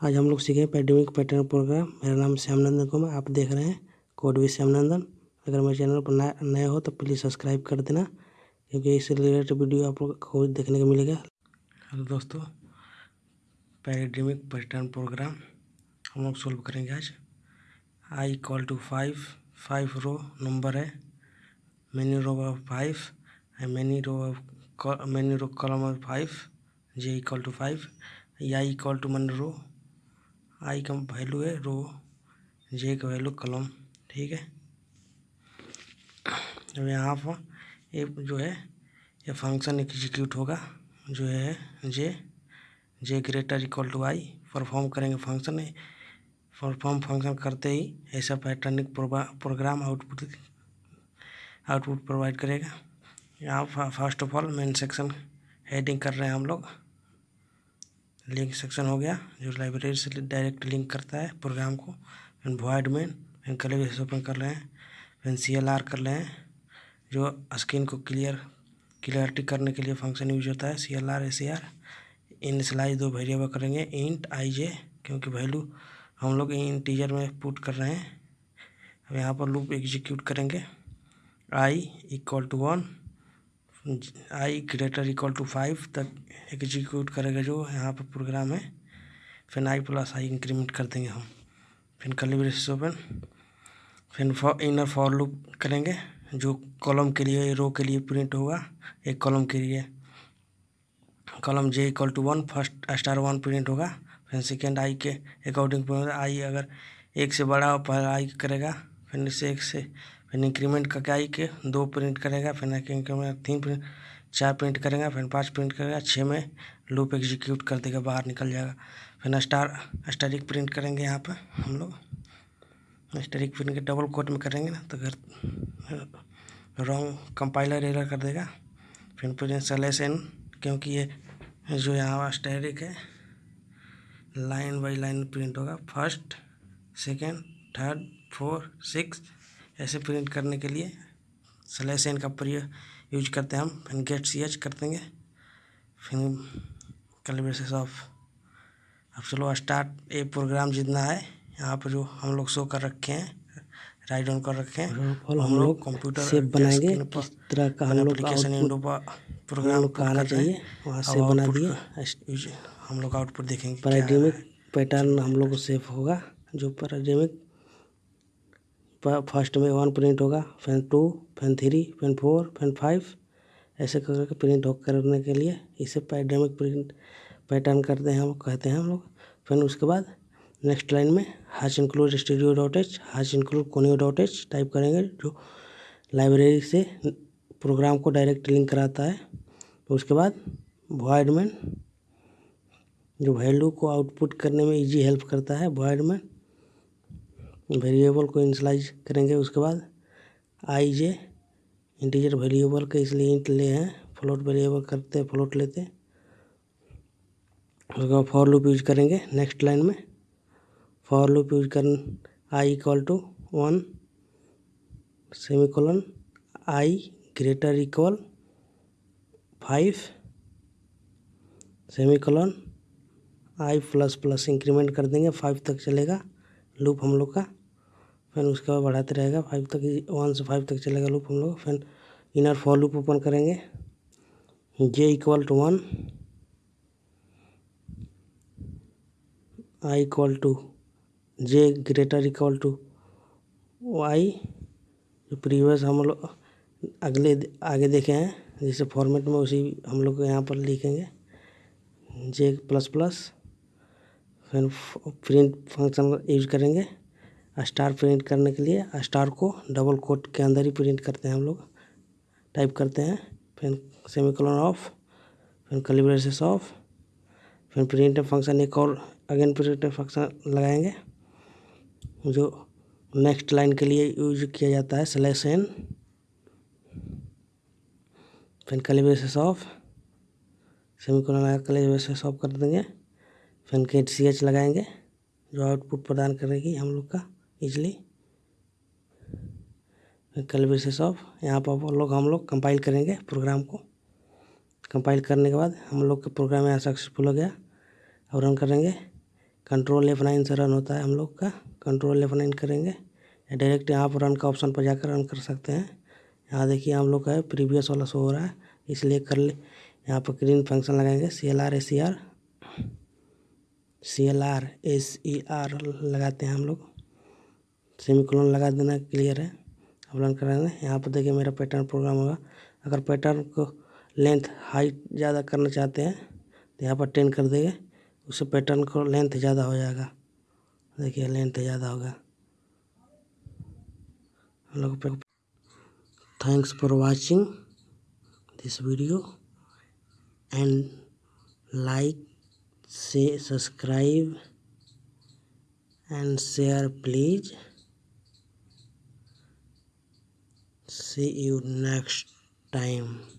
आज हम लोग सीखें पैडमिक पैटर्न प्रोग्राम। मेरा नाम श्यामनंदन कुमार, आप देख रहे हैं कोड भी श्यामनंदन। अगर मेरे चैनल पर नए हो तो प्लीज़ सब्सक्राइब कर देना, क्योंकि इससे रिलेटेड वीडियो आप लोग को देखने को मिलेगा। हेलो दोस्तों, पैडमिक पैटर्न प्रोग्राम हम लोग सोल्व करेंगे आज। I equal to five five row number है many row of five and many row of many row column of five J equal to five I equal to one row I का value है, रो, जे का value कलम, ठीक है? अब यहाँ पर ये जो है, ये फ़ंक्शन एग्जीक्यूट होगा, जो है, J J greater equal to I perform करेंगे फ़ंक्शन परफॉर्म फ़ंक्शन करते ही ऐसा पैटर्निक प्रोग्राम आउटपुट आउटपुट प्रोवाइड करेगा। यहाँ first of all main section heading कर रहे हैं हम लोग। लिंक सेक्शन हो गया, जो लाइब्रेरी से डायरेक्ट लिंक करता है प्रोग्राम को। फिर वॉइड में फिर कलेब ओपन कर रहे हैं फिर सी एल आर कर रहे हैं, जो स्क्रीन को क्लियर क्लियरिटी करने के लिए फ़ंक्शन यूज़ होता है C L R S C R initialize दो वेरिएबल करेंगे इंट आई जे क्योंकि वैल्यू हम लोग इन टीजर में पुट कर रहे हैं। अब यहाँ पर लूप एग्जीक्यूट करेंगे I equal to one I greater equal to five तक एग्जीक्यूट करेगा जो यहाँ पर प्रोग्राम है। फिर आई प्लस आई इंक्रीमेंट कर देंगे हम। फिर कलिब्रेस ओपन फिर इनर फॉर लूप करेंगे, जो कॉलम के लिए रो के लिए प्रिंट होगा, एक कॉलम के लिए। Column J equal to one first star one print होगा। फिर सेकेंड आई के अकॉर्डिंग आई अगर एक से बड़ा हो, पहले आई करेगा। फिर इससे एक से फिर इंक्रीमेंट करके आई के दो प्रिंट करेगा, फिर इंक्रीमेंट तीन प्रिंट चार प्रिंट करेगा, फिर पाँच प्रिंट करेगा छः में लूप एग्जीक्यूट कर देगा, बाहर निकल जाएगा। फिर स्टार स्टारिक प्रिंट करेंगे यहाँ पर हम लोग। स्टारिक प्रिंट के डबल कोट में करेंगे ना तो अगर रॉन्ग कंपाइलर एरर कर देगा। फिर प्रिंट सलेस एन क्योंकि ये जो यहाँ स्टैरिक है लाइन बाई लाइन प्रिंट होगा। First second third four six ऐसे प्रिंट करने के लिए। स्लैश एन का प्रयोग यूज़ करते हैं हम। फिर गेट सी एच कर देंगे। फिर कैलिब्रेशन ऑफ़। अब चलो स्टार्ट। ए प्रोग्राम जितना है यहाँ पर जो हम लोग शो कर रखे हैं राइट डाउन कर रखे हैं और हम लोग कंप्यूटर से बनाएँगे। किस तरह का हम लोग विंडो पर प्रोग्राम को आना चाहिए वहाँ से बना दिए। हम लोग आउटपुट देखेंगे पैराडिमिक पैटर्न हम लोग सेफ़ होगा। जो पैराडिमिक फ़र्स्ट में वन प्रिंट होगा, फिर टू, फिर थ्री, फिर फोर, फिर फाइव। ऐसे करके प्रिंट हो, करने के लिए इसे पैडेमिक प्रिंट पैटर्न करते हैं हम, कहते हैं हम लोग। फिर उसके बाद नेक्स्ट लाइन में hash include studio dot H hash include conio dot H type करेंगे, जो लाइब्रेरी से प्रोग्राम को डायरेक्ट लिंक कराता है। उसके बाद वॉइड में जो वैल्यू को आउटपुट करने में इजी हेल्प करता है वॉइड में वेरिएबल को इनिशलाइज करेंगे, उसके बाद आई जे इंटीजर वेरिएबल के इसलिए इंट ले हैं फ्लोट वेरिएबल करते हैं फ्लोट लेते हैं, उसके बाद फॉर लूप यूज़ करेंगे नेक्स्ट लाइन में फॉर लूप यूज़ कर I equal to one semicolon I greater equal five semicolon I plus plus increment कर देंगे फाइव तक चलेगा लूप हम लोग का फिर उसके बाद बढ़ाते रहेगा फाइव तक वन से फाइव तक चलेगा लूप हम लोग। फिर इनर फॉर लूप ओपन करेंगे। J equal to one I equal to J greater equal to Y जो प्रीवियस हम लोग अगले, आगे देखे हैं, जैसे फॉर्मेट में उसी हम लोग यहाँ पर लिखेंगे। जे प्लस प्लस फिर प्रिंट फ़ंक्शन यूज़ करेंगे। स्टार प्रिंट करने के लिए स्टार को डबल कोट के अंदर ही प्रिंट करते हैं हम लोग। टाइप करते हैं, फिर सेमिकोलन ऑफ़, फिर कलिब्रेशन ऑफ़, फिर प्रिंट फ़ंक्शन एक और अगेन प्रिंट फ़ंक्शन लगाएँगे, जो नेक्स्ट लाइन के लिए यूज़ किया जाता है स्लैश एन फिर कलिब्रेशन ऑफ़, सेमिकोलन लगा कलिब्रेशन ऑफ़ कर देंगे, फिर गेट सी एच लगाएँगे, जो आउटपुट प्रदान करेगी हम लोग का। इजली कल बेसिस ऑफ़ यहाँ पर लोग हम लोग कंपाइल करेंगे प्रोग्राम को। कंपाइल करने के बाद हम लोग का प्रोग्राम यहाँ सक्सेसफुल हो गया। और रन करेंगे। कंट्रोल एफ़ नाइन से रन होता है हम लोग का। कंट्रोल एफ़ नाइन करेंगे। या डायरेक्ट यहाँ पर रन का ऑप्शन पर जाकर रन कर सकते हैं। यहाँ देखिए हम लोग का है प्रीवियस वाला शो हो रहा है। इसलिए कर ले। यहाँ पर ग्रीन फ़ंक्शन लगाएँगे। C L R A C R C L R S E R लगाते हैं हम लोग। सेमी लगा देना क्लियर है। अब रन कराएँगे यहाँ पर देखिए मेरा पैटर्न प्रोग्राम होगा। अगर पैटर्न को लेंथ हाइट ज़्यादा करना चाहते हैं तो यहाँ पर टेन कर देंगे। उससे पैटर्न को लेंथ ज़्यादा हो जाएगा। देखिए लेंथ ज़्यादा होगा। हम लोग thanks for watching this video and like से subscribe and share please see you next time